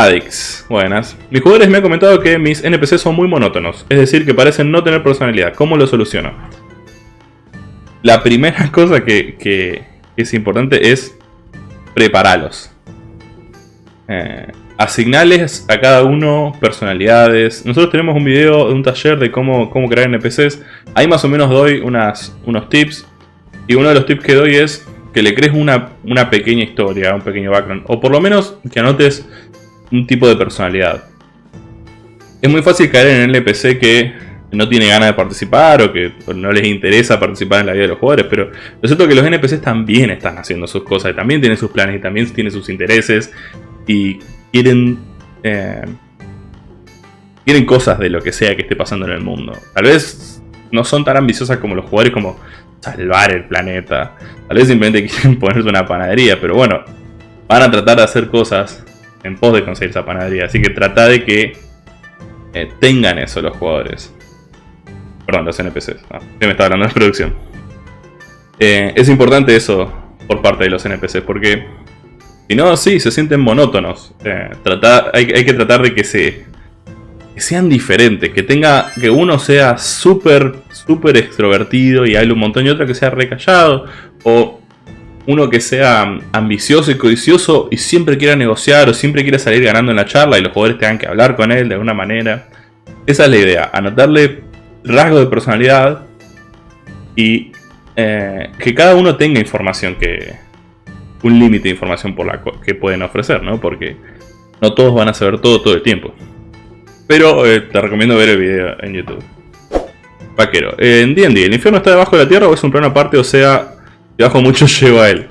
Adix, buenas. Mis jugadores me han comentado que mis NPCs son muy monótonos, es decir, que parecen no tener personalidad. ¿Cómo lo soluciono? La primera cosa que, es importante es prepararlos. Eh, asignales a cada uno personalidades. Nosotros tenemos un video de un taller de cómo, cómo crear NPCs. Ahí más o menos doy unas, unos tips. Y uno de los tips que doy es que le crees una, una pequeña historia, un pequeño background. O por lo menos que anotes un tipo de personalidad. Es muy fácil caer en el NPC que no tiene ganas de participar o que no les interesa participar en la vida de los jugadores, pero lo cierto es que los NPCs también están haciendo sus cosas, y también tienen sus planes y también tienen sus intereses y quieren, eh, quieren cosas de lo que sea que esté pasando en el mundo. Tal vez no son tan ambiciosas como los jugadores como salvar el planeta, tal vez simplemente quieren ponerse una panadería, pero bueno, van a tratar de hacer cosas en pos de conseguir esa panadería. Así que trata de que eh, tengan eso los jugadores. Perdón, los NPCs. Ah, me estaba hablando de producción. Eh, es importante eso por parte de los NPCs porque si no, sí, se sienten monótonos. Eh, hay, que tratar de que se que sean diferentes, que tenga que uno sea súper, súper extrovertido y hable un montón y otro que sea recallado o uno que sea ambicioso y codicioso y siempre quiera negociar o siempre quiera salir ganando en la charla y los jugadores tengan que hablar con él de alguna manera. Esa es la idea, anotarle rasgos de personalidad y eh, que cada uno tenga información que... un límite de información por la que pueden ofrecer, ¿no? Porque no todos van a saber todo todo el tiempo. Pero eh, te recomiendo ver el video en YouTube. Vaquero, en D&D, ¿el infierno está debajo de la tierra o es un plano aparte? O sea, bajo mucho llevo a él.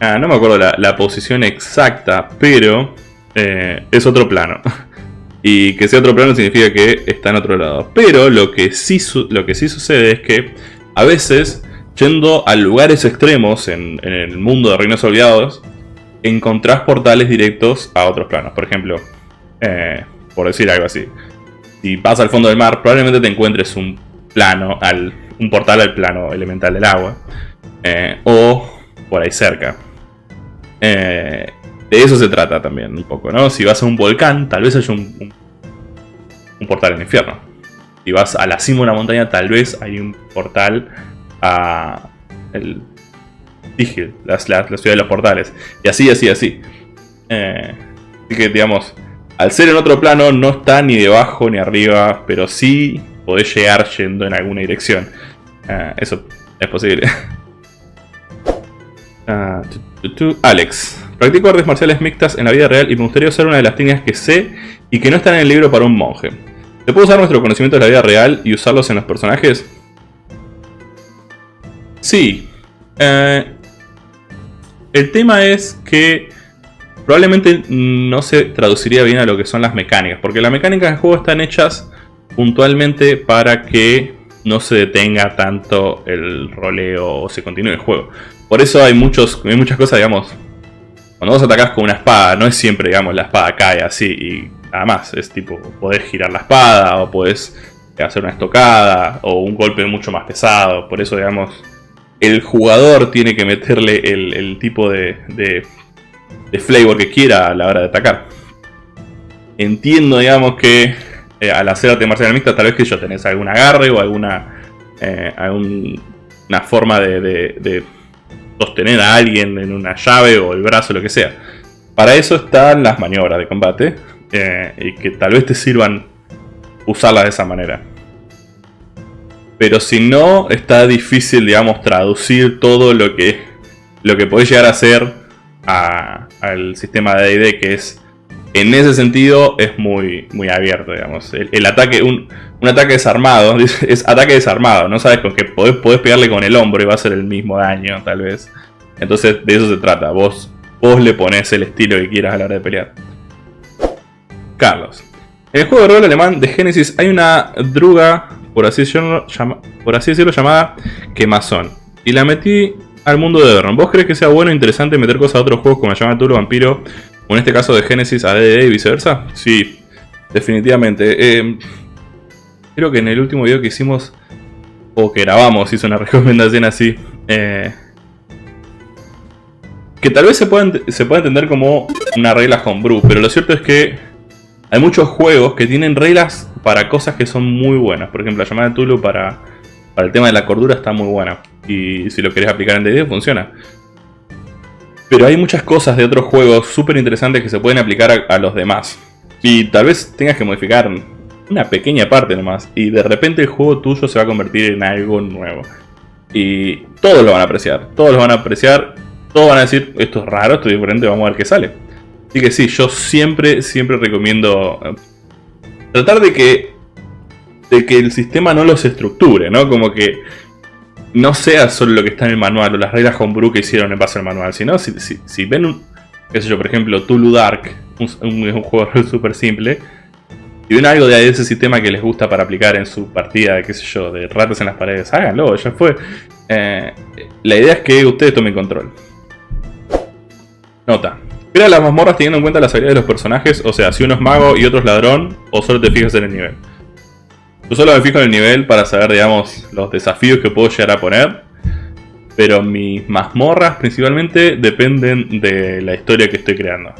Ah, no me acuerdo la, posición exacta, pero eh, es otro plano. Y que sea otro plano significa que está en otro lado. Pero lo que sí, lo que sí sucede es que a veces, yendo a lugares extremos en, el mundo de Reinos Olvidados, encontrás portales directos a otros planos. Por ejemplo, eh, por decir algo así. Si vas al fondo del mar, probablemente te encuentres un plano, al, un portal al plano elemental del agua. Eh, o por ahí cerca. Eh, de eso se trata también un poco, ¿no? Si vas a un volcán, tal vez haya un, portal el infierno. Si vas a la cima de una montaña, tal vez hay un portal a el Tigil, la, ciudad de los portales. Y así, así, así. Eh, así que, digamos, al ser en otro plano, no está ni debajo ni arriba, pero sí podés llegar yendo en alguna dirección. eso es posible. Ah, Alex. Practico artes marciales mixtas en la vida real y me gustaría usar una de las técnicas que sé y que no están en el libro para un monje. ¿Se puede usar nuestro conocimiento de la vida real y usarlos en los personajes? Sí. Eh, el tema es que probablemente no se traduciría bien a lo que son las mecánicas, porque las mecánicas del juego están hechas puntualmente para que no se detenga tanto el roleo o se continúe el juego. Por eso hay, muchos, hay muchas cosas, digamos, cuando vos atacás con una espada, no es siempre, digamos, la espada cae así y nada más. Es tipo, podés girar la espada o podés hacer una estocada o un golpe mucho más pesado. Por eso, digamos, el jugador tiene que meterle el, tipo de, de, flavor que quiera a la hora de atacar. Entiendo, digamos, que eh, al hacer arte marcial mixta, tal vez que yo tenés algún agarre o alguna, eh, alguna forma de sostener a alguien en una llave o el brazo, lo que sea. Para eso están las maniobras de combate eh, y que tal vez te sirvan usarlas de esa manera. Pero si no, está difícil, digamos, traducir todo lo que, lo que podés llegar a hacer al sistema de D&D que es en ese sentido es muy, muy abierto, digamos. El, ataque, un, ataque desarmado, es ataque desarmado, no sabes con qué podés, pegarle con el hombro y va a ser el mismo daño, tal vez. Entonces de eso se trata, vos, vos le pones el estilo que quieras a la hora de pelear. Carlos. En el juego de rol alemán de Genesis hay una druga, por así decirlo, por así decirlo llamada Quemazón. Y la metí al mundo de Vernon. ¿Vos crees que sea bueno e interesante meter cosas a otros juegos como llama Turo Vampiro o en este caso de Genesis a DD y viceversa. Sí, definitivamente. Eh, creo que en el último video que hicimos, o que grabamos, hizo una recomendación así. Eh, que tal vez se pueda, se pueda entender como una regla homebrew, pero lo cierto es que hay muchos juegos que tienen reglas para cosas que son muy buenas. Por ejemplo, la llamada de Tulu para, para el tema de la cordura está muy buena. Y si lo querés aplicar en D&D funciona. Pero hay muchas cosas de otros juegos súper interesantes que se pueden aplicar a, los demás. Y tal vez tengas que modificar una pequeña parte nomás. Y de repente el juego tuyo se va a convertir en algo nuevo. Y todos lo van a apreciar. Todos lo van a apreciar. Todos van a decir, esto es raro, esto es diferente, vamos a ver qué sale. Así que sí, yo siempre, siempre recomiendo eh, tratar de que, de que el sistema no los estructure, ¿no? Como que no sea solo lo que está en el manual o las reglas homebrew que hicieron en base al manual, sino si, ven un, qué sé yo, por ejemplo, Tulu Dark, un, un, juego súper simple, y ven algo de ese sistema que les gusta para aplicar en su partida, qué sé yo, de ratas en las paredes, háganlo, ya fue. Eh, la idea es que ustedes tomen control. Nota. Crea las mazmorras teniendo en cuenta las habilidades de los personajes, o sea, si uno es mago y otro es ladrón, o solo te fijas en el nivel. Yo solo me fijo en el nivel para saber, digamos, los desafíos que puedo llegar a poner. Pero mis mazmorras principalmente dependen de la historia que estoy creando.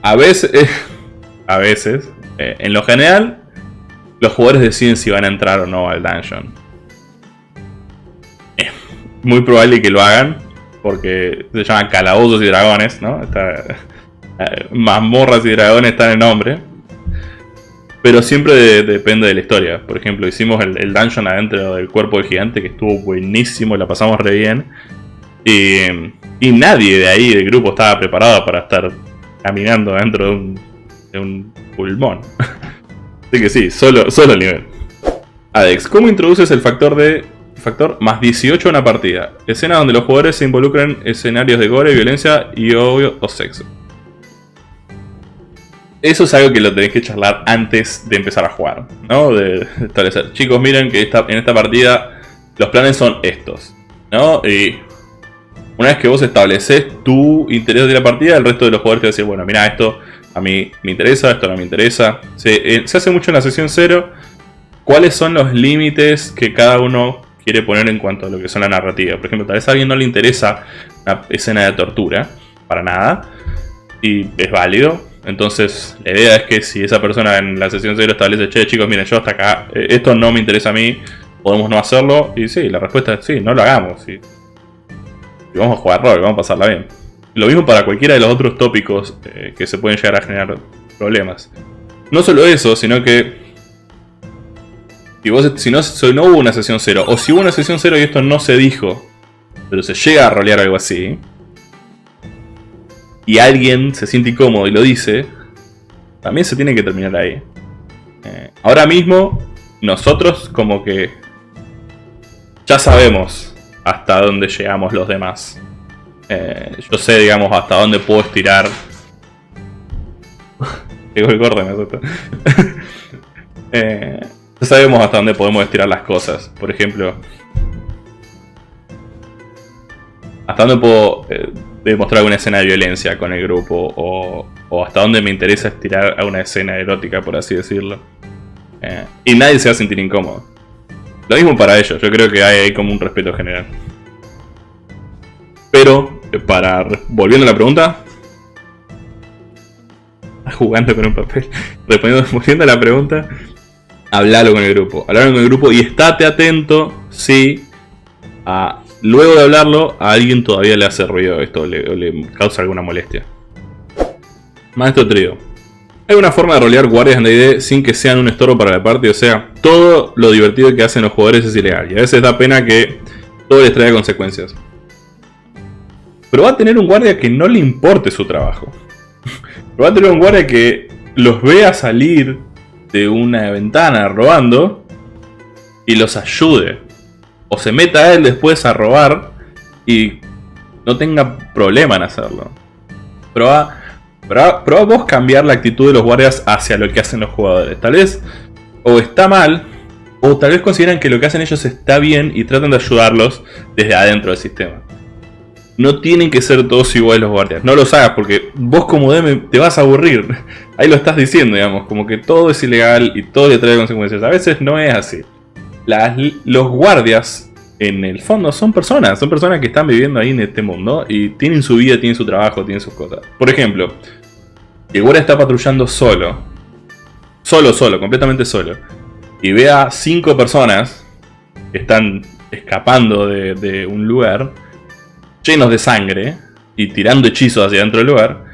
A veces, a veces, eh, en lo general, los jugadores deciden si van a entrar o no al dungeon. Es muy probable que lo hagan, porque se llaman calabozos y dragones, ¿no? Eh, mazmorras y dragones están en nombre. Pero siempre depende de la historia. Por ejemplo, hicimos el, dungeon adentro del cuerpo del gigante, que estuvo buenísimo, la pasamos re bien. Y, nadie de ahí del grupo estaba preparado para estar caminando dentro de un, de un pulmón. Así que sí, solo, solo el nivel. Adex, ¿cómo introduces el factor de factor más 18 en una partida? Escena donde los jugadores se involucran en escenarios de gore, violencia y obvio o sexo. Eso es algo que lo tenéis que charlar antes de empezar a jugar, ¿no? De establecer, chicos, miren que en esta partida los planes son estos, ¿no? Y una vez que vos estableces tu interés de la partida, el resto de los jugadores te va bueno, mira, esto a mí me interesa, esto no me interesa. Se, eh, se hace mucho en la sesión 0. ¿Cuáles son los límites que cada uno quiere poner en cuanto a lo que son la narrativa? Por ejemplo, tal vez a alguien no le interesa una escena de tortura, para nada, y es válido entonces, la idea es que si esa persona en la sesión 0 establece, che, chicos, miren, yo hasta acá, eh, esto no me interesa a mí, podemos no hacerlo. Y sí, la respuesta es sí, no lo hagamos. Y, vamos a jugar rol, vamos a pasarla bien. Lo mismo para cualquiera de los otros tópicos eh, que se pueden llegar a generar problemas. No solo eso, sino que si, no, si no hubo una sesión 0, o si hubo una sesión 0 y esto no se dijo, pero se llega a rolear algo así, y alguien se siente incómodo y lo dice, también se tiene que terminar ahí. Eh, ahora mismo, nosotros como que ya sabemos hasta dónde llegamos los demás. Eh, yo sé, digamos, hasta dónde puedo estirar. Llegó el corte, me eh, ya sabemos hasta dónde podemos estirar las cosas. Por ejemplo, hasta dónde puedo demostrar una escena de violencia con el grupo o, hasta dónde me interesa estirar a una escena erótica, por así decirlo. Eh, y nadie se va a sentir incómodo. Lo mismo para ellos, yo creo que hay ahí como un respeto general. Pero, eh, para volviendo a la pregunta, jugando con un papel, respondiendo, a la pregunta, hablalo con el grupo. Hablalo con el grupo y estate atento si a luego de hablarlo, a alguien todavía le hace ruido esto, o le, causa alguna molestia. Maestro Trío. Hay una forma de rolear guardias en D&D sin que sean un estorbo para la parte, o sea, todo lo divertido que hacen los jugadores es ilegal, y a veces da pena que todo les traiga consecuencias. Pero va a tener un guardia que no le importe su trabajo. Va a tener un guardia que los vea salir de una ventana robando y los ayude o se meta a él después a robar y no tenga problema en hacerlo. Prueba, prueba, vos cambiar la actitud de los guardias hacia lo que hacen los jugadores. Tal vez o está mal, o tal vez consideran que lo que hacen ellos está bien y tratan de ayudarlos desde adentro del sistema. No tienen que ser todos iguales los guardias. No los hagas porque vos como DM te vas a aburrir. Ahí lo estás diciendo, digamos. Como que todo es ilegal y todo le trae consecuencias. A veces no es así los guardias en el fondo son personas, son personas que están viviendo ahí en este mundo y tienen su vida, tienen su trabajo, tienen sus cosas. Por ejemplo, el guardia está patrullando solo, solo, solo, completamente solo, y ve a cinco personas que están escapando de, un lugar llenos de sangre y tirando hechizos hacia dentro del lugar,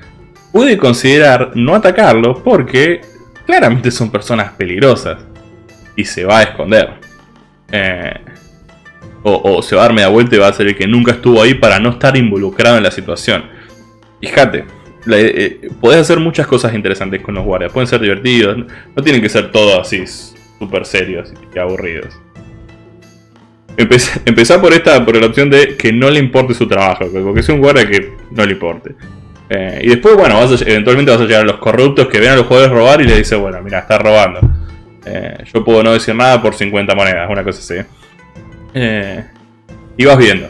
puede considerar no atacarlos porque claramente son personas peligrosas y se va a esconder. Eh, o, se va a dar media vuelta y va a ser el que nunca estuvo ahí para no estar involucrado en la situación. Fíjate, eh, podés hacer muchas cosas interesantes con los guardias. Pueden ser divertidos, no tienen que ser todos así súper serios y aburridos. Empezar por esta, por la opción de que no le importe su trabajo, porque sea un guardia que no le importe. Eh, y después, bueno, eventualmente vas a llegar a los corruptos que ven a los jugadores robar y le dice, bueno, mira, está robando. Eh, yo puedo no decir nada por 50 monedas, una cosa así. Eh, y vas viendo.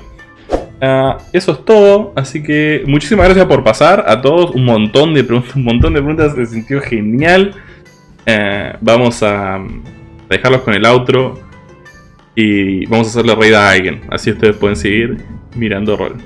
Ah, eso es todo, así que muchísimas gracias por pasar a todos. Un montón de preguntas, un montón de preguntas, se sintió genial. vamos a dejarlos con el outro. Y vamos a hacerle raid a alguien. Así ustedes pueden seguir mirando rol.